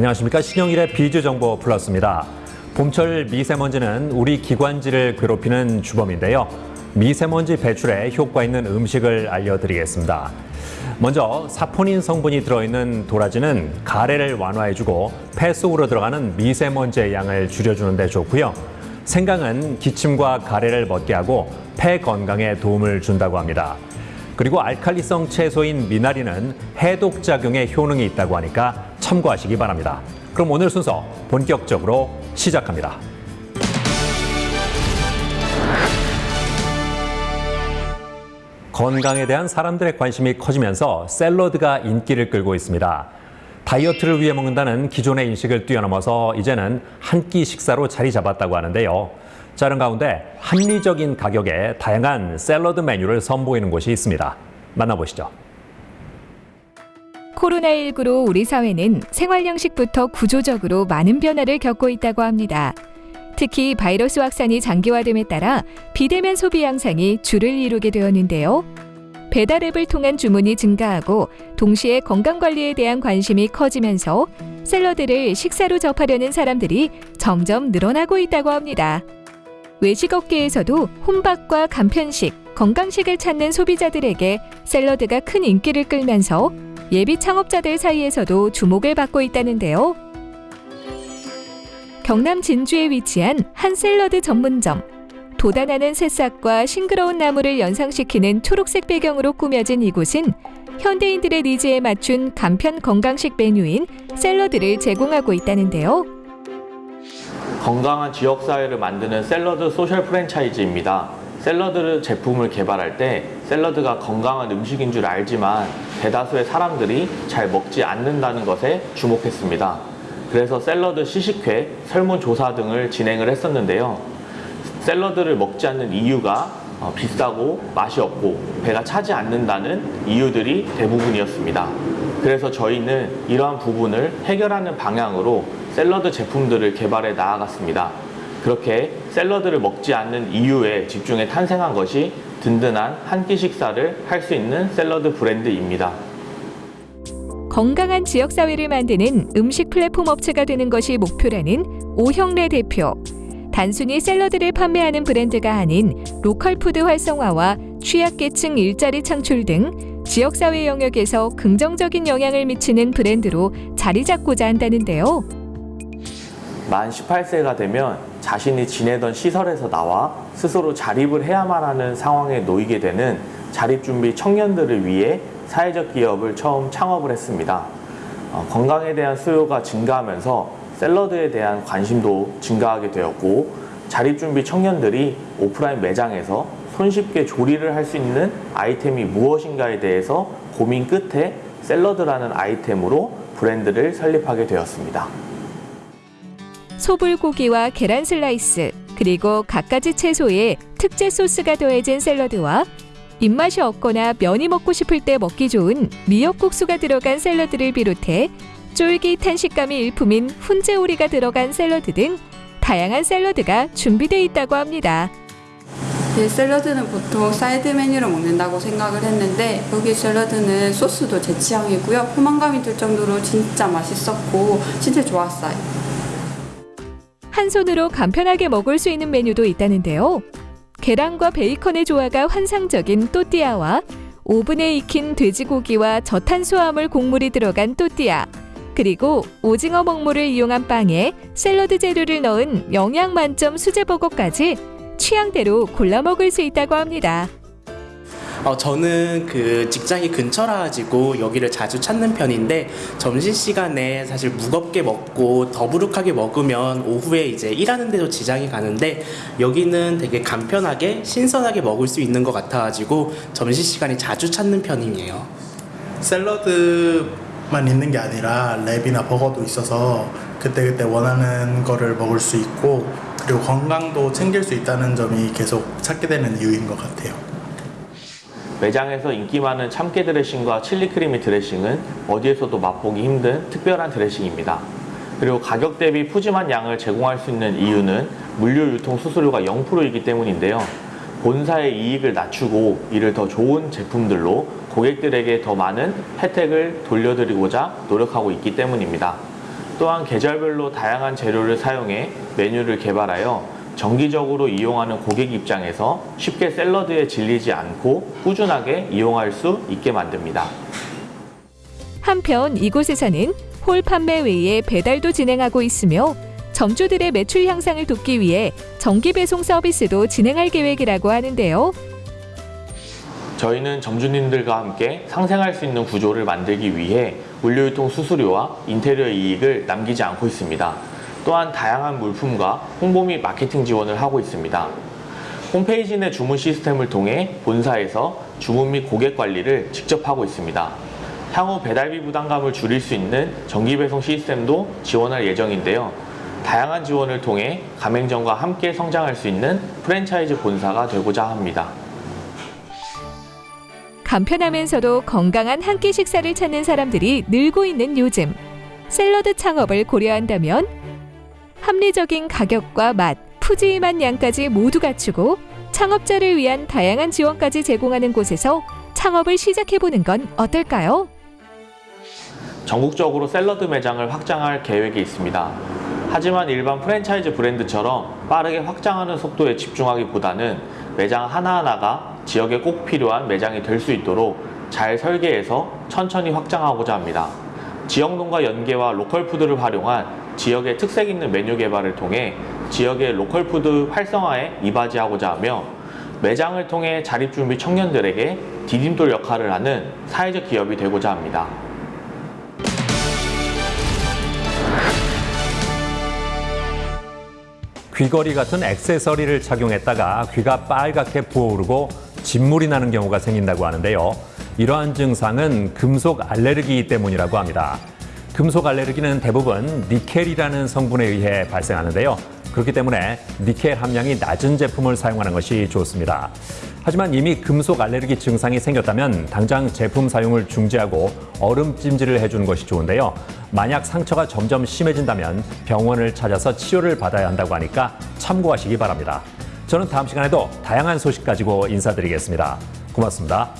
안녕하십니까 신영일의 비즈 정보 플러스입니다. 봄철 미세먼지는 우리 기관지를 괴롭히는 주범인데요. 미세먼지 배출에 효과 있는 음식을 알려드리겠습니다. 먼저 사포닌 성분이 들어있는 도라지는 가래를 완화해주고 폐 속으로 들어가는 미세먼지의 양을 줄여주는 데 좋고요. 생강은 기침과 가래를 멎게 하고 폐 건강에 도움을 준다고 합니다. 그리고 알칼리성 채소인 미나리는 해독 작용에 효능이 있다고 하니까 참고하시기 바랍니다. 그럼 오늘 순서 본격적으로 시작합니다. 건강에 대한 사람들의 관심이 커지면서 샐러드가 인기를 끌고 있습니다. 다이어트를 위해 먹는다는 기존의 인식을 뛰어넘어서 이제는 한 끼 식사로 자리 잡았다고 하는데요. 자, 그런 가운데 합리적인 가격에 다양한 샐러드 메뉴를 선보이는 곳이 있습니다. 만나보시죠. 코로나19로 우리 사회는 생활 양식부터 구조적으로 많은 변화를 겪고 있다고 합니다. 특히 바이러스 확산이 장기화됨에 따라 비대면 소비 양상이 줄을 이루게 되었는데요. 배달 앱을 통한 주문이 증가하고 동시에 건강 관리에 대한 관심이 커지면서 샐러드를 식사로 접하려는 사람들이 점점 늘어나고 있다고 합니다. 외식업계에서도 혼밥과 간편식, 건강식을 찾는 소비자들에게 샐러드가 큰 인기를 끌면서 예비 창업자들 사이에서도 주목을 받고 있다는데요. 경남 진주에 위치한 한 샐러드 전문점. 돋아나는 새싹과 싱그러운 나무를 연상시키는 초록색 배경으로 꾸며진 이곳은 현대인들의 니즈에 맞춘 간편 건강식 메뉴인 샐러드를 제공하고 있다는데요. 건강한 지역사회를 만드는 샐러드 소셜 프랜차이즈입니다. 샐러드 제품을 개발할 때 샐러드가 건강한 음식인 줄 알지만 대다수의 사람들이 잘 먹지 않는다는 것에 주목했습니다. 그래서 샐러드 시식회, 설문조사 등을 진행을 했었는데요. 샐러드를 먹지 않는 이유가 어, 비싸고 맛이 없고 배가 차지 않는다는 이유들이 대부분이었습니다. 그래서 저희는 이러한 부분을 해결하는 방향으로 샐러드 제품들을 개발해 나아갔습니다. 그렇게 샐러드를 먹지 않는 이유에 집중해 탄생한 것이 든든한 한 끼 식사를 할 수 있는 샐러드 브랜드입니다. 건강한 지역사회를 만드는 음식 플랫폼 업체가 되는 것이 목표라는 오형래 대표. 단순히 샐러드를 판매하는 브랜드가 아닌 로컬 푸드 활성화와 취약계층 일자리 창출 등 지역사회 영역에서 긍정적인 영향을 미치는 브랜드로 자리 잡고자 한다는데요. 만 18세가 되면 자신이 지내던 시설에서 나와 스스로 자립을 해야만 하는 상황에 놓이게 되는 자립준비 청년들을 위해 사회적 기업을 처음 창업을 했습니다. 어, 건강에 대한 수요가 증가하면서 샐러드에 대한 관심도 증가하게 되었고 자립준비 청년들이 오프라인 매장에서 손쉽게 조리를 할 수 있는 아이템이 무엇인가에 대해서 고민 끝에 샐러드라는 아이템으로 브랜드를 설립하게 되었습니다. 소불고기와 계란 슬라이스, 그리고 갖가지 채소에 특제 소스가 더해진 샐러드와 입맛이 없거나 면이 먹고 싶을 때 먹기 좋은 미역국수가 들어간 샐러드를 비롯해 쫄깃한 식감이 일품인 훈제오리가 들어간 샐러드 등 다양한 샐러드가 준비되어 있다고 합니다. 네, 샐러드는 보통 사이드 메뉴로 먹는다고 생각을 했는데 여기 샐러드는 소스도 제 취향이고요. 포만감이 들 정도로 진짜 맛있었고 진짜 좋았어요. 한 손으로 간편하게 먹을 수 있는 메뉴도 있다는데요. 계란과 베이컨의 조화가 환상적인 또띠아와 오븐에 익힌 돼지고기와 저탄수화물 곡물이 들어간 또띠아, 그리고 오징어 먹물을 이용한 빵에 샐러드 재료를 넣은 영양 만점 수제버거까지 취향대로 골라 먹을 수 있다고 합니다. 어, 저는 그 직장이 근처라 가지고 여기를 자주 찾는 편인데 점심 시간에 사실 무겁게 먹고 더부룩하게 먹으면 오후에 이제 일하는 데도 지장이 가는데 여기는 되게 간편하게 신선하게 먹을 수 있는 것 같아 가지고 점심 시간에 자주 찾는 편이에요. 샐러드만 있는 게 아니라 랩이나 버거도 있어서 그때그때 원하는 거를 먹을 수 있고 그리고 건강도 챙길 수 있다는 점이 계속 찾게 되는 이유인 것 같아요. 매장에서 인기 많은 참깨 드레싱과 칠리 크리미 드레싱은 어디에서도 맛보기 힘든 특별한 드레싱입니다. 그리고 가격 대비 푸짐한 양을 제공할 수 있는 이유는 물류 유통 수수료가 0%이기 때문인데요. 본사의 이익을 낮추고 이를 더 좋은 제품들로 고객들에게 더 많은 혜택을 돌려드리고자 노력하고 있기 때문입니다. 또한 계절별로 다양한 재료를 사용해 메뉴를 개발하여 정기적으로 이용하는 고객 입장에서 쉽게 샐러드에 질리지 않고 꾸준하게 이용할 수 있게 만듭니다. 한편 이곳에서는 홀 판매 외에 배달도 진행하고 있으며 점주들의 매출 향상을 돕기 위해 정기 배송 서비스도 진행할 계획이라고 하는데요. 저희는 점주님들과 함께 상생할 수 있는 구조를 만들기 위해 물류유통 수수료와 인테리어 이익을 남기지 않고 있습니다. 또한 다양한 물품과 홍보 및 마케팅 지원을 하고 있습니다. 홈페이지 내 주문 시스템을 통해 본사에서 주문 및 고객 관리를 직접 하고 있습니다. 향후 배달비 부담감을 줄일 수 있는 정기 배송 시스템도 지원할 예정인데요. 다양한 지원을 통해 가맹점과 함께 성장할 수 있는 프랜차이즈 본사가 되고자 합니다. 간편하면서도 건강한 한 끼 식사를 찾는 사람들이 늘고 있는 요즘. 샐러드 창업을 고려한다면 합리적인 가격과 맛, 푸짐한 양까지 모두 갖추고 창업자를 위한 다양한 지원까지 제공하는 곳에서 창업을 시작해보는 건 어떨까요? 전국적으로 샐러드 매장을 확장할 계획이 있습니다. 하지만 일반 프랜차이즈 브랜드처럼 빠르게 확장하는 속도에 집중하기보다는 매장 하나하나가 지역에 꼭 필요한 매장이 될 수 있도록 잘 설계해서 천천히 확장하고자 합니다. 지역 농가 연계와 로컬 푸드를 활용한 지역의 특색 있는 메뉴 개발을 통해 지역의 로컬 푸드 활성화에 이바지하고자 하며 매장을 통해 자립준비 청년들에게 디딤돌 역할을 하는 사회적 기업이 되고자 합니다. 귀걸이 같은 액세서리를 착용했다가 귀가 빨갛게 부어오르고 진물이 나는 경우가 생긴다고 하는데요. 이러한 증상은 금속 알레르기 때문이라고 합니다. 금속 알레르기는 대부분 니켈이라는 성분에 의해 발생하는데요. 그렇기 때문에 니켈 함량이 낮은 제품을 사용하는 것이 좋습니다. 하지만 이미 금속 알레르기 증상이 생겼다면 당장 제품 사용을 중지하고 얼음 찜질을 해주는 것이 좋은데요. 만약 상처가 점점 심해진다면 병원을 찾아서 치료를 받아야 한다고 하니까 참고하시기 바랍니다. 저는 다음 시간에도 다양한 소식 가지고 인사드리겠습니다. 고맙습니다.